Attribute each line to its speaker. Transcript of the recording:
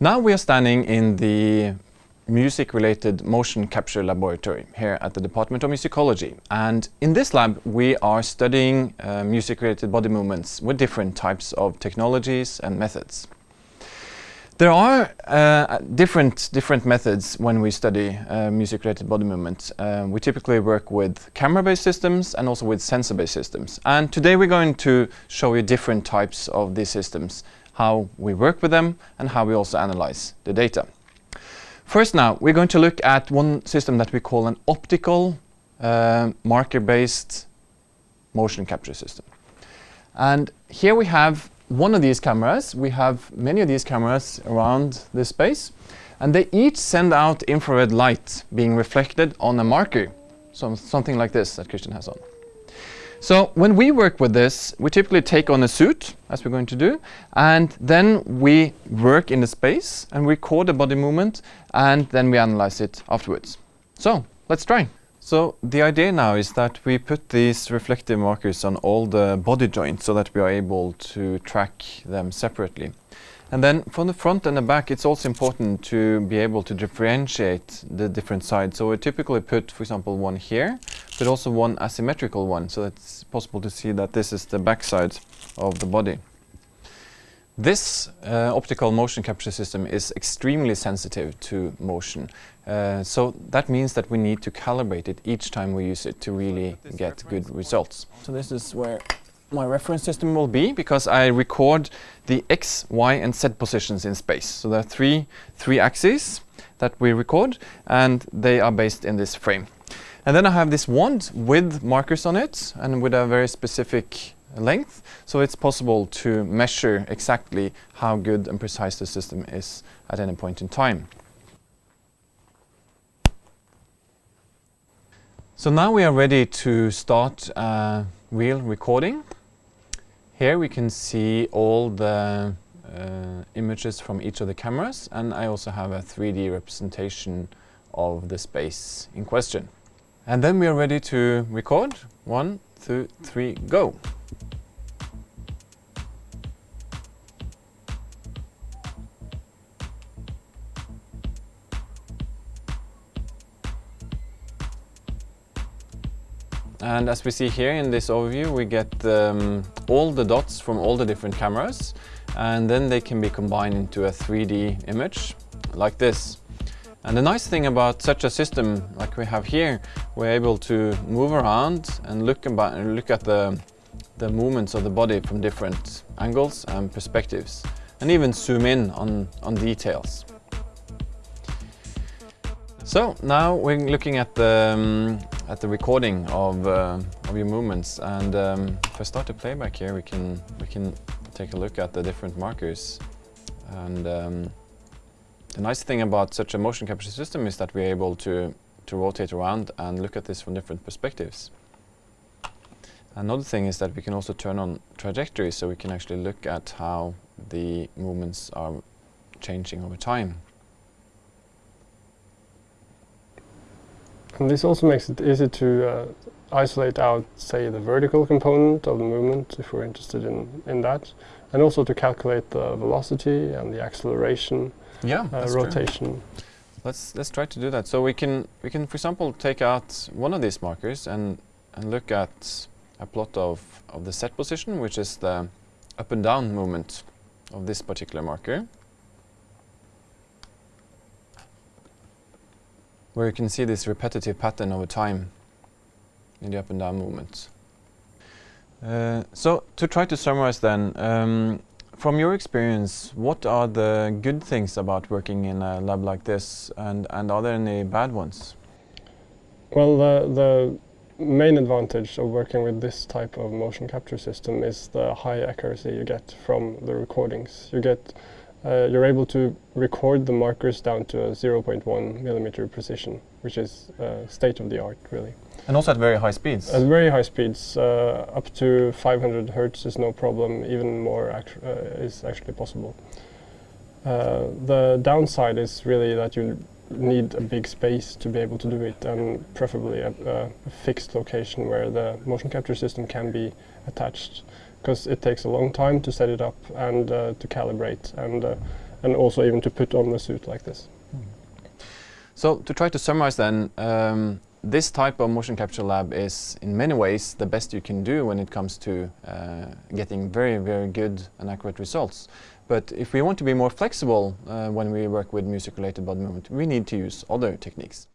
Speaker 1: Now we are standing in the music-related motion capture laboratory here at the Department of Musicology. And in this lab, we are studying uh, music-related body movements with different types of technologies and methods. There are uh, different, different methods when we study uh, music-related body movement. Uh, we typically work with camera-based systems and also with sensor-based systems. And today we're going to show you different types of these systems, how we work with them and how we also analyze the data. First now, we're going to look at one system that we call an optical uh, marker-based motion capture system. And here we have one of these cameras. We have many of these cameras around this space. And they each send out infrared light being reflected on a marker. So something like this that Christian has on. So when we work with this, we typically take on a suit, as we're going to do, and then we work in the space and record the body movement, and then we analyze it afterwards. So let's try. So the idea now is that we put these reflective markers on all the body joints so that we are able to track them separately. And then from the front and the back, it's also important to be able to differentiate the different sides. So we typically put, for example, one here, but also one asymmetrical one, so it's possible to see that this is the back side of the body. This uh, optical motion capture system is extremely sensitive to motion. Uh, so that means that we need to calibrate it each time we use it to really get good results. So this is where my reference system will be because I record the x, y and z positions in space. So there are three, three axes that we record and they are based in this frame. And then I have this wand with markers on it and with a very specific length. So it's possible to measure exactly how good and precise the system is at any point in time. So now we are ready to start uh, real recording. Here we can see all the uh, images from each of the cameras and I also have a 3D representation of the space in question. And then we are ready to record. One, two, three, go! And as we see here in this overview, we get um, all the dots from all the different cameras and then they can be combined into a 3D image like this. And the nice thing about such a system like we have here, we're able to move around and look, about, look at the, the movements of the body from different angles and perspectives and even zoom in on, on details. So now we're looking at the, um, at the recording of, uh, of your movements and um, if I start the playback here we can, we can take a look at the different markers and um, the nice thing about such a motion capture system is that we're able to, to rotate around and look at this from different perspectives. Another thing is that we can also turn on trajectory so we can actually look at how the movements are changing over time.
Speaker 2: And this also makes it easy to uh, isolate out, say, the vertical component of the movement, if we're interested in, in that, and also to calculate the velocity and the acceleration,
Speaker 1: yeah,
Speaker 2: uh, rotation. True.
Speaker 1: Let's let's try to do that. So we can we can, for example, take out one of these markers and and look at a plot of of the z position, which is the up and down movement of this particular marker. Where you can see this repetitive pattern over time in the up and down movements. Uh, so to try to summarize then, um, from your experience, what are the good things about working in a lab like this and, and are there any bad ones?
Speaker 2: Well, the, the main advantage of working with this type of motion capture system is the high accuracy you get from the recordings. You get uh, you're able to record the markers down to a 0.1 millimeter precision, which is uh, state of the art, really.
Speaker 1: And also at very high speeds?
Speaker 2: At very high speeds. Uh, up to 500 hertz is no problem, even more actu uh, is actually possible. Uh, the downside is really that you need a big space to be able to do it, and preferably a, a fixed location where the motion capture system can be attached because it takes a long time to set it up and uh, to calibrate and uh, and also even to put on the suit like this.
Speaker 1: So to try to summarize then, um, this type of motion capture lab is in many ways the best you can do when it comes to uh, getting very, very good and accurate results. But if we want to be more flexible uh, when we work with music-related body movement, we need to use other techniques.